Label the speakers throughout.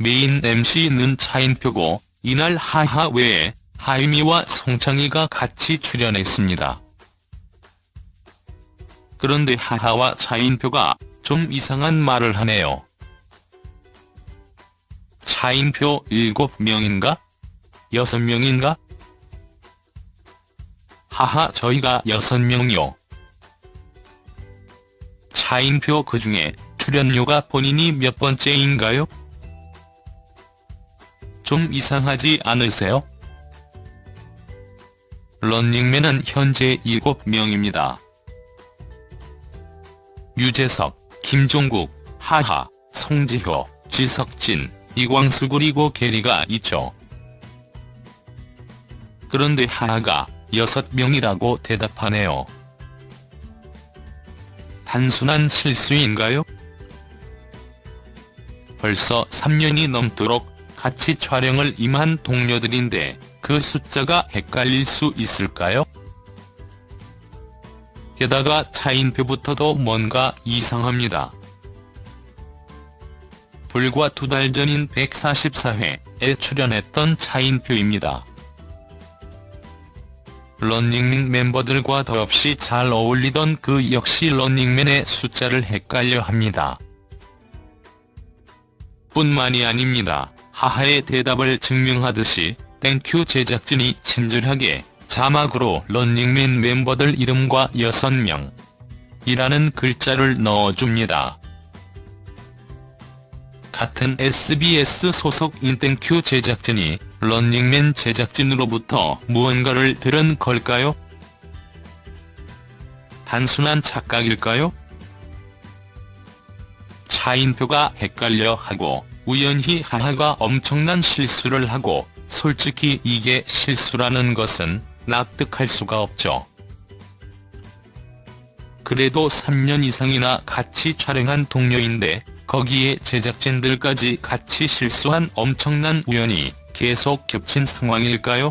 Speaker 1: 메인 MC는 차인표고 이날 하하 외에 하유미와 송창희가 같이 출연했습니다. 그런데 하하와 차인표가 좀 이상한 말을 하네요. 차인표 7명인가? 6명인가? 하하 저희가 6명이요. 차인표 그중에 출연료가 본인이 몇 번째인가요? 좀 이상하지 않으세요? 런닝맨은 현재 7명입니다. 유재석, 김종국, 하하, 송지효, 지석진, 이광수 그리고 게리가 있죠. 그런데 하하가 6명이라고 대답하네요. 단순한 실수인가요? 벌써 3년이 넘도록 같이 촬영을 임한 동료들인데 그 숫자가 헷갈릴 수 있을까요? 게다가 차인표부터도 뭔가 이상합니다. 불과 두 달 전인 144회에 출연했던 차인표입니다. 런닝맨 멤버들과 더없이 잘 어울리던 그 역시 런닝맨의 숫자를 헷갈려 합니다. 뿐만이 아닙니다. 하하의 대답을 증명하듯이 땡큐 제작진이 친절하게 자막으로 런닝맨 멤버들 이름과 6명 이라는 글자를 넣어줍니다. 같은 SBS 소속 인 땡큐 제작진이 런닝맨 제작진으로부터 무언가를 들은 걸까요? 단순한 착각일까요? 차인표가 헷갈려 하고 우연히 하하가 엄청난 실수를 하고 솔직히 이게 실수라는 것은 납득할 수가 없죠. 그래도 3년 이상이나 같이 촬영한 동료인데 거기에 제작진들까지 같이 실수한 엄청난 우연이 계속 겹친 상황일까요?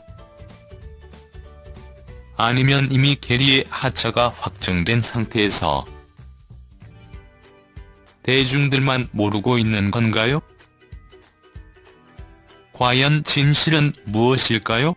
Speaker 1: 아니면 이미 게리의 하차가 확정된 상태에서 대중들만 모르고 있는 건가요? 과연 진실은 무엇일까요?